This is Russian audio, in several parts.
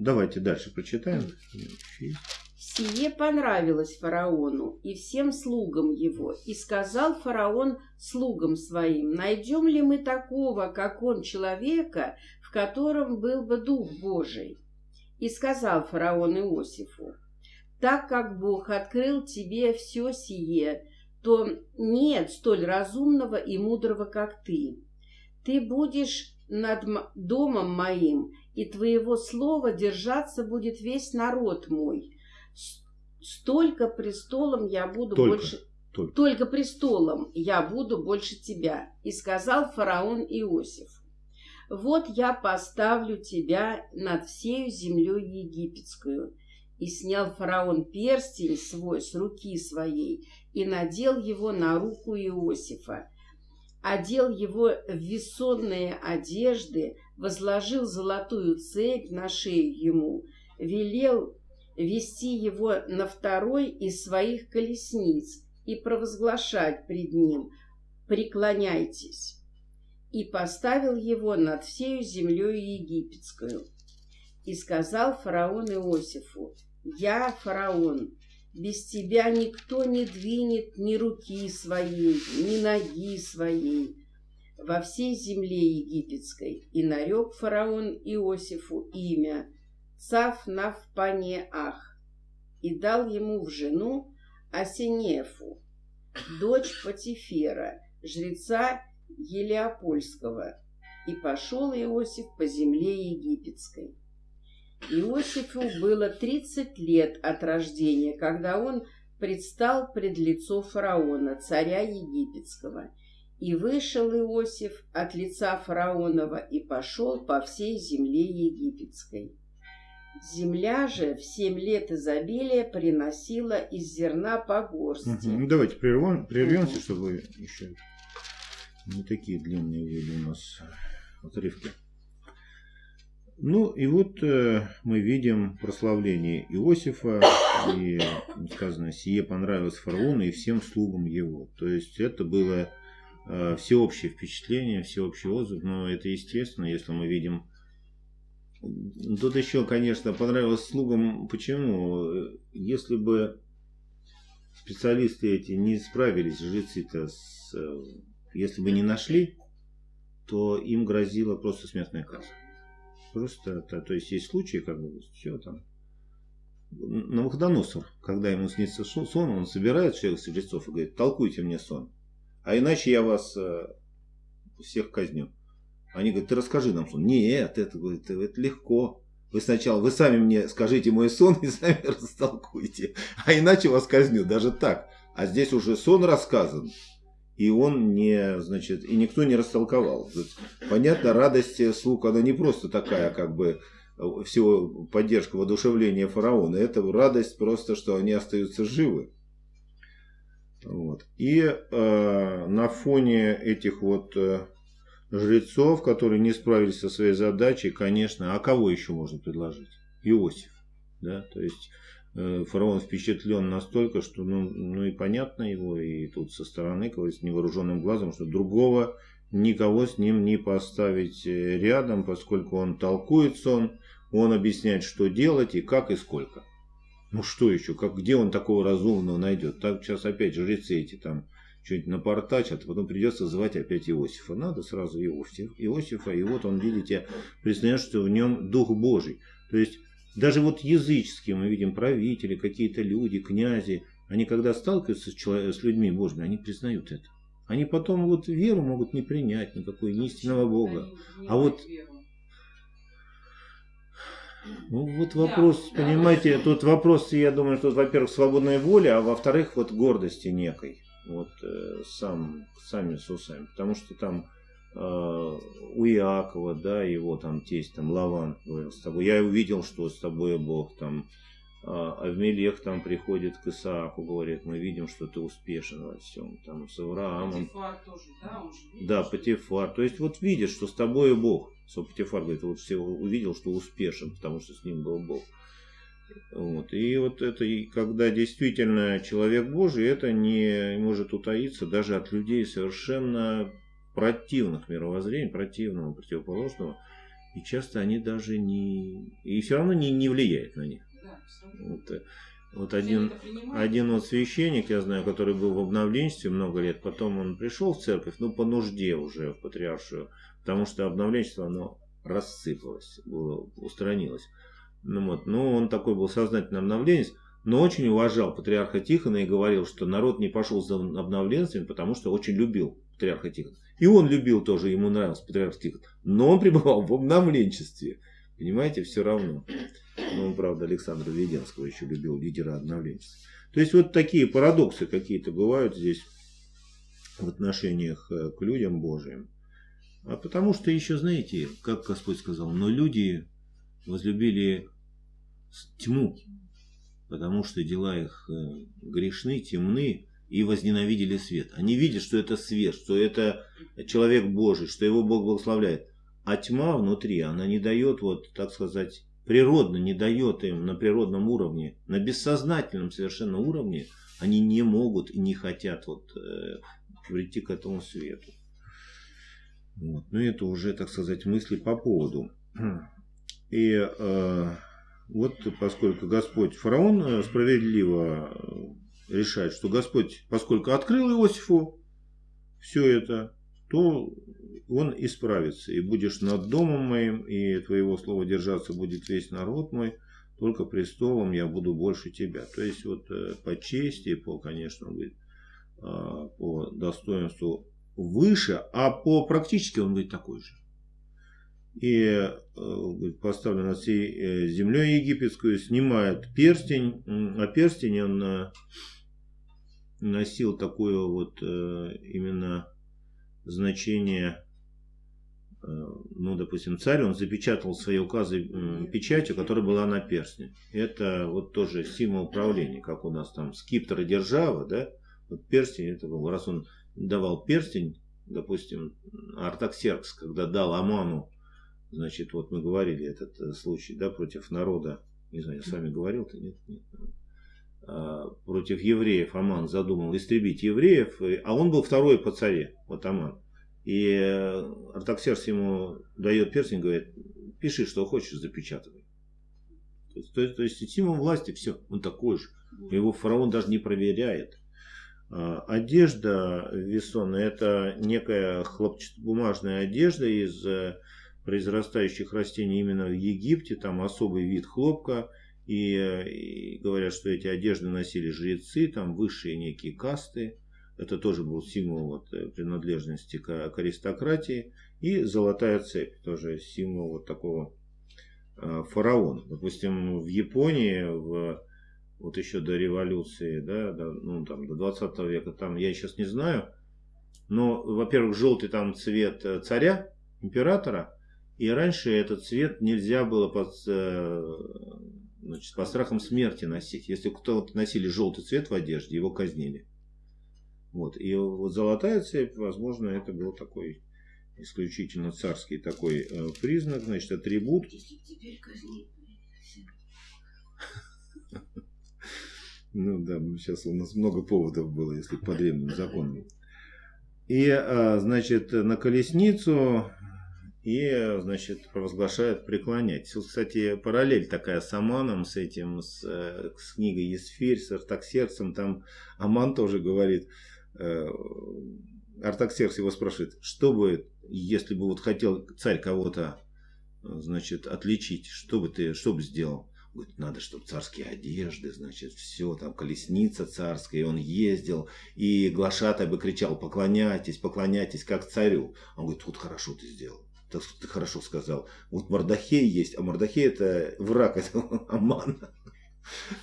давайте дальше прочитаем. Сие понравилось фараону и всем слугам его. И сказал фараон слугам своим, найдем ли мы такого, как он, человека, в котором был бы Дух Божий? И сказал фараон Иосифу, так как Бог открыл тебе все сие, то нет столь разумного и мудрого, как ты. Ты будешь над домом моим, и твоего слова держаться будет весь народ мой. Столько престолом я буду Только. больше... Только. Только престолом я буду больше тебя. И сказал фараон Иосиф, вот я поставлю тебя над всею землей египетскую. И снял фараон перстень свой с руки своей и надел его на руку Иосифа, одел его в весонные одежды, возложил золотую цепь на шею ему, велел вести его на второй из своих колесниц и провозглашать пред ним «Преклоняйтесь!» и поставил его над всею землей египетскую. И сказал фараон Иосифу, «Я, фараон, без тебя никто не двинет ни руки своей, ни ноги своей во всей земле египетской. И нарек фараон Иосифу имя Цафнафпанеах и дал ему в жену Асинефу, дочь Патифера, жреца Елеопольского. И пошел Иосиф по земле египетской. Иосифу было 30 лет от рождения, когда он предстал пред лицо фараона, царя египетского. И вышел Иосиф от лица фараонова и пошел по всей земле египетской. Земля же в семь лет изобилия приносила из зерна по горсти. Угу. Ну, давайте прервем, прервемся, угу. чтобы еще не такие длинные были у нас отрывки. Ну и вот э, мы видим прославление Иосифа, и сказано, сие понравилось фараону и всем слугам его. То есть это было всеобщее впечатление, всеобщий отзыв, но это естественно, если мы видим... Тут еще, конечно, понравилось слугам, почему? Если бы специалисты эти не справились, жрецы-то, с, если бы не нашли, то им грозила просто смертная казнь. Просто, то, то есть есть случаи, как бы, все там. На когда ему снится сон, он собирает всех жрецов и говорит, толкуйте мне сон. А иначе я вас э, всех казню. Они говорят, ты расскажи нам сон. Нет, это, говорит, это легко. Вы сначала, вы сами мне скажите мой сон и сами растолкуйте. А иначе вас казню, даже так. А здесь уже сон рассказан и он не, значит, и никто не растолковал. Понятно, радость слуг, она не просто такая, как бы, всего поддержка, воодушевления фараона. Это радость просто, что они остаются живы. Вот. И э, на фоне этих вот э, жрецов, которые не справились со своей задачей, конечно, а кого еще можно предложить? Иосиф. Да? То есть Э, фараон впечатлен настолько, что ну, ну и понятно его, и тут со стороны, говорит, с невооруженным глазом, что другого никого с ним не поставить э, рядом, поскольку он толкует сон, он объясняет, что делать и как и сколько. Ну что еще, как, где он такого разумного найдет? Так сейчас опять жрецы эти там что-нибудь напортачат, а потом придется звать опять Иосифа. Надо сразу Иосиф, Иосифа, и вот он, видите, признает, что в нем Дух Божий. То есть даже вот языческие мы видим правители, какие-то люди, князи, они когда сталкиваются с, человек, с людьми Божьими, они признают это. Они потом вот веру могут не принять, никакой ни истинного Бога. А вот ну, вот вопрос, да, понимаете, да. тут вопрос, я думаю, что, во-первых, свободной воли, а во-вторых, вот гордости некой. Вот э, сам, сами с усами. Потому что там Э, у Иакова, да, его там тесть, там Лаван говорил с тобой. Я увидел, что с тобой Бог там. А Авмелех там приходит к Исааку, говорит, мы видим, что ты успешен во всем. Там с Авраамом. Патифар тоже, да? Он же видит, да, Патифар. То есть вот видит, что с тобой Бог. Что Патифар говорит, вот все увидел, что успешен, потому что с ним был Бог. Вот. И вот это, и когда действительно человек Божий, это не может утаиться даже от людей совершенно противных мировоззрений, противного, противоположного. И часто они даже не... И все равно не, не влияет на них. Вот, э, вот один, один вот священник, я знаю, который был в обновленчестве много лет, потом он пришел в церковь, ну, по нужде уже в патриаршую, потому что обновленчество, оно рассыпалось, было, устранилось. Ну, вот, ну, он такой был сознательный обновленец, но очень уважал патриарха Тихона и говорил, что народ не пошел за обновленцами, потому что очень любил патриарха Тихона. И он любил тоже, ему нравился патриарх Тихон. Но он пребывал в обновленчестве. Понимаете, все равно. Ну, он, правда, Александра Веденского еще любил, лидера обновленчества. То есть, вот такие парадоксы какие-то бывают здесь в отношениях э, к людям Божьим. А потому что еще, знаете, как Господь сказал, но люди возлюбили тьму, потому что дела их э, грешны, темны, и возненавидели свет. Они видят, что это свет, что это человек Божий, что его Бог благословляет. А тьма внутри, она не дает, вот, так сказать, природно не дает им на природном уровне, на бессознательном совершенно уровне, они не могут и не хотят вот, э, прийти к этому свету. Вот. Но это уже, так сказать, мысли по поводу. И э, вот поскольку Господь фараон э, справедливо э, решает, что Господь, поскольку открыл Иосифу все это, то он исправится. И будешь над домом моим, и твоего слова держаться будет весь народ мой, только престолом я буду больше тебя. То есть вот э, по чести, по, конечно, говорит, а, по достоинству выше, а по практически он будет такой же и э, поставлен над всей э, землей египетскую, снимает перстень, а перстень он носил такое вот именно значение, ну, допустим, царь, он запечатал свои указы печатью, которая была на перстне. Это вот тоже символ правления, как у нас там скиптор и держава, да, вот перстень это был, раз он давал перстень, допустим, Артаксеркс, когда дал Аману Значит, вот мы говорили этот э, случай, да, против народа, не знаю, я с вами говорил-то, нет, нет. А, против евреев Аман задумал истребить евреев, а он был второй по царе, вот Аман. И э, Артаксерс ему дает перстень, говорит, пиши, что хочешь, запечатывай. То есть, то есть, то есть символ власти, все, он такой же. Его фараон даже не проверяет. А, одежда весонная, это некая хлопчатобумажная одежда из э, произрастающих растений именно в Египте, там особый вид хлопка, и, и говорят, что эти одежды носили жрецы, там высшие некие касты, это тоже был символ вот, э, принадлежности к, к аристократии, и золотая цепь, тоже символ вот такого э, фараона. Допустим, в Японии, в, вот еще до революции, да, до, ну, там, до 20 века, там, я сейчас не знаю, но, во-первых, желтый там цвет э, царя, императора, и раньше этот цвет нельзя было под, э, значит, по страхам смерти носить. Если кто-то носили желтый цвет в одежде, его казнили. Вот. И вот золотая цепь, возможно, это был такой исключительно царский такой э, признак, значит, атрибут. Ну да, сейчас у нас много поводов было, если по древним законам. И, а, значит, на колесницу и, значит, провозглашают преклонять. Кстати, параллель такая с Аманом, с этим, с, э, с книгой Есфирь, с Артаксерксом. Там Аман тоже говорит, э, Артаксеркс его спрашивает, что бы, если бы вот хотел царь кого-то, значит, отличить, что бы ты, что бы сделал? Говорит, надо, чтобы царские одежды, значит, все, там, колесница царская, и он ездил, и глашатай бы кричал, поклоняйтесь, поклоняйтесь, как царю. Он говорит, тут хорошо ты сделал так ты хорошо сказал. Вот Мордахей есть, а Мордахей это враг этого Амана.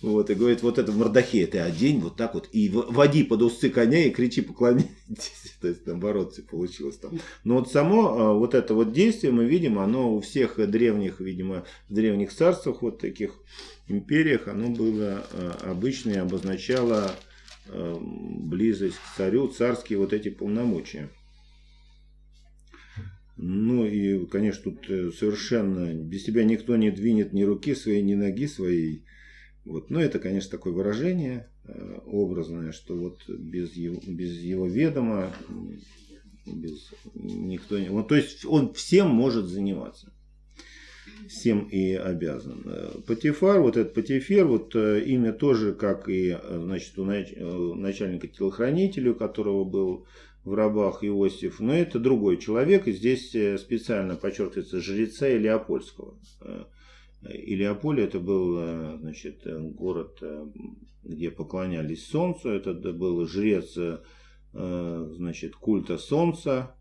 Вот, и говорит, вот это Мордахей ты одень вот так вот, и води под усы коня и кричи поклоняйтесь. То есть, наоборот, все получилось там. Но вот само а, вот это вот действие мы видим, оно у всех древних, видимо, в древних царствах, вот таких империях, оно было а, обычно и обозначало а, близость к царю, царские вот эти полномочия. Ну и, конечно, тут э, совершенно без тебя никто не двинет ни руки своей, ни ноги своей. Вот. Но это, конечно, такое выражение э, образное, что вот без его, без его ведома без никто не... Вот, то есть он всем может заниматься. всем и обязан. Патифар, вот этот Патифер, вот имя тоже, как и значит, у начальника телохранителя, у которого был в рабах Иосиф, но это другой человек, и здесь специально подчеркивается жреца Илеопольского. Илеополь это был значит, город, где поклонялись солнцу, это был жрец значит, культа солнца,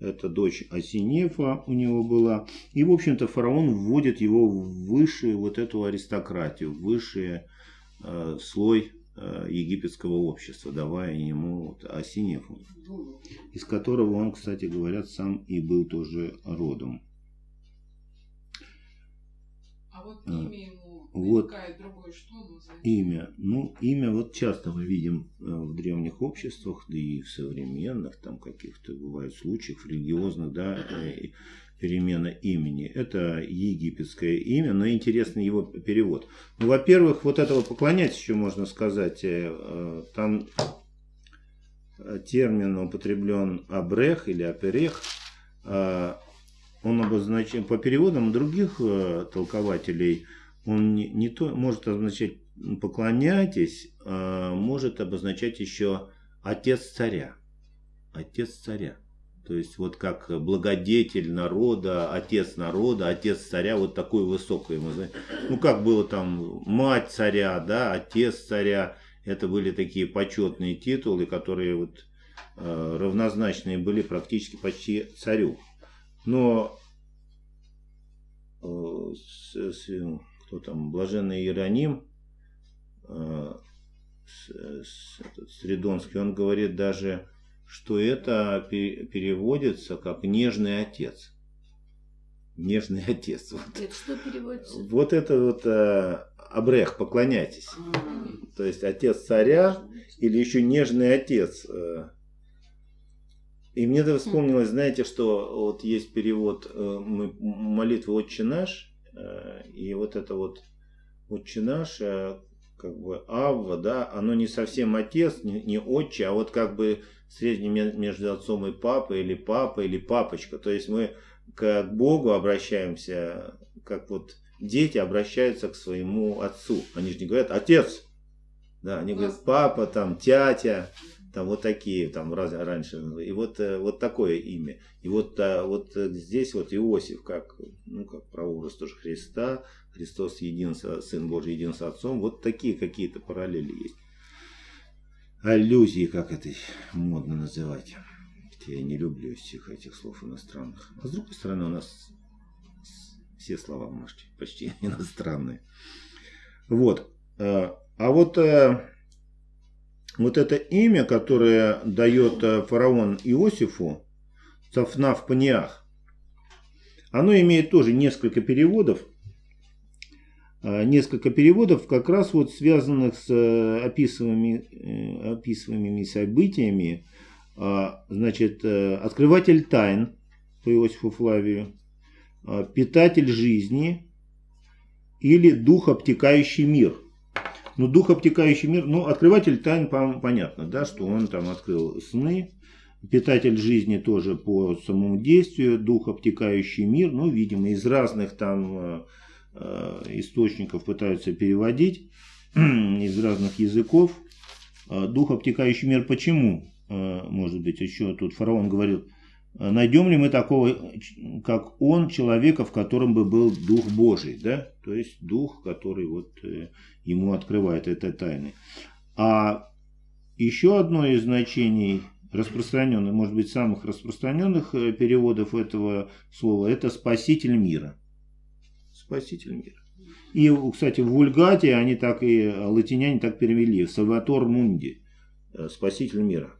это дочь Асинефа у него была. И, в общем-то, фараон вводит его в высшую вот эту аристократию, в высший э, слой э, египетского общества, давая ему вот, Асинефу, из которого он, кстати говорят, сам и был тоже родом. А вот имя ему вот имя. Ну, имя вот часто мы видим э, в древних обществах, да и в современных, там каких-то бывают случаев религиозных, да, э, перемена имени. Это египетское имя, но интересный его перевод. Ну, во-первых, вот этого поклонять еще можно сказать. Э, там термин употреблен абрех или аперех. Он обозначен по переводам других толкователей – он не, не то может означать поклоняйтесь, а может обозначать еще отец царя. Отец царя. То есть вот как благодетель народа, отец народа, отец царя, вот такое высокое. Ну как было там мать царя, да, отец царя. Это были такие почетные титулы, которые вот э, равнозначные были практически почти царю. Но кто там, блаженный Иероним, э, Средонский, он говорит даже, что это переводится как нежный отец. Нежный отец. Вот. Это что переводится? Вот это вот э, Абрех, поклоняйтесь. А-а-а. То есть отец царя или еще нежный отец. Э. И мне это вспомнилось, знаете, что вот есть перевод э, молитвы «Отче наш», Э, и вот это вот отче наш, э, как бы Авва, да, оно не совсем отец, не, не отче, а вот как бы средний между отцом и папой, или папа, или папочка. То есть мы к Богу обращаемся, как вот дети обращаются к своему отцу. Они же не говорят «отец», да, они говорят «папа», там, «тятя», там вот такие, там раз, раньше, и вот, э, вот такое имя. И вот, э, вот здесь вот Иосиф, как, ну, как прообраз тоже Христа, Христос един, Сын Божий един с Отцом, вот такие какие-то параллели есть. Аллюзии, как это модно называть. Я не люблю всех этих слов иностранных. А с другой стороны, у нас все слова почти, почти иностранные. Вот. Э, а вот вот это имя, которое дает э, фараон Иосифу, Цафнав Паниах, оно имеет тоже несколько переводов. Э, несколько переводов, как раз вот связанных с э, описываемыми, описываемыми событиями. Значит, открыватель тайн по Иосифу Флавию, питатель жизни или дух, обтекающий мир – ну, дух, обтекающий мир, ну, открыватель тайн, понятно, да, что он там открыл сны, питатель жизни тоже по самому действию, дух, обтекающий мир, ну, видимо, из разных там э, э источников пытаются переводить, из разных языков. Э, дух, обтекающий мир, почему? Может быть, еще тут фараон говорил, найдем ли мы такого, как он, человека, в котором бы был Дух Божий, да? То есть Дух, который вот э, ему открывает это тайны. А еще одно из значений распространенных, может быть, самых распространенных э, переводов этого слова, это «спаситель мира». Спаситель мира. И, кстати, в Вульгате они так и, латиняне так перевели, «Сальватор Мунди», э, «спаситель мира».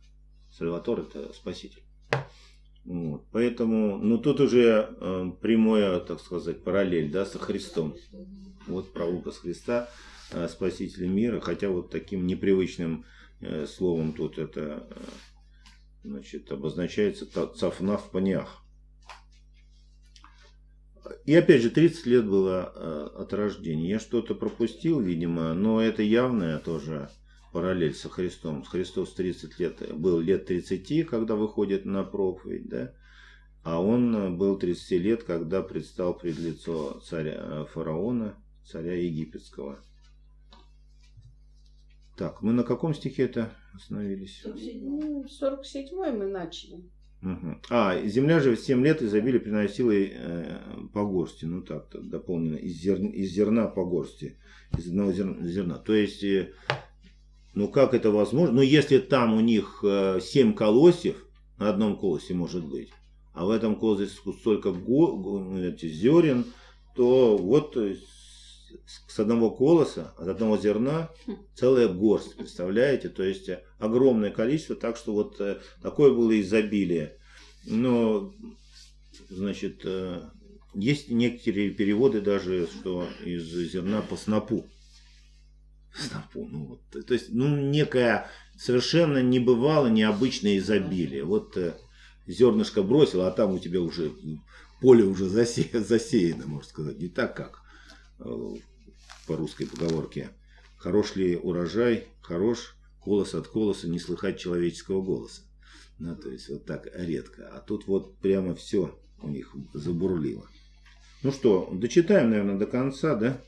Сальватор – это спаситель. Вот. Поэтому, ну тут уже э, прямое, так сказать, параллель, да, со Христом. Вот прообраз Христа, э, Спасителя мира, хотя вот таким непривычным э, словом тут это, э, значит, обозначается цафна в панях. И опять же, 30 лет было э, от рождения. Я что-то пропустил, видимо, но это явное тоже параллель со Христом. Христос 30 лет, был лет 30, когда выходит на проповедь, да? А он э, был 30 лет, когда предстал пред лицо царя э, фараона, царя египетского. Так, мы на каком стихе это остановились? Ну, 47-й мы начали. Мгм. А, земля же в 7 лет изобилие приносила э, по горсти. Ну так, дополнено. Из, зер- из зерна по горсти. Из одного зер- зерна. То есть, э, ну как это возможно? Ну если там у них э, 7 колосьев, на одном колосе может быть, а в этом колосе столько зерен, то вот э, с, одного колоса, от одного зерна целая горсть, представляете? То есть э, огромное количество, так что вот э, такое было изобилие. Но, значит, э, есть некоторые переводы даже, что из зерна по снопу. Снопу, ну вот, то есть, ну, некое совершенно небывало необычное изобилие. Вот э, зернышко бросил, а там у тебя уже поле уже засе- засеяно, можно сказать. Не так, как э, по русской поговорке. Хорош ли урожай, хорош, колос от колоса не слыхать человеческого голоса. Ну, то есть вот так редко. А тут вот прямо все у них забурлило. Ну что, дочитаем, наверное, до конца, да?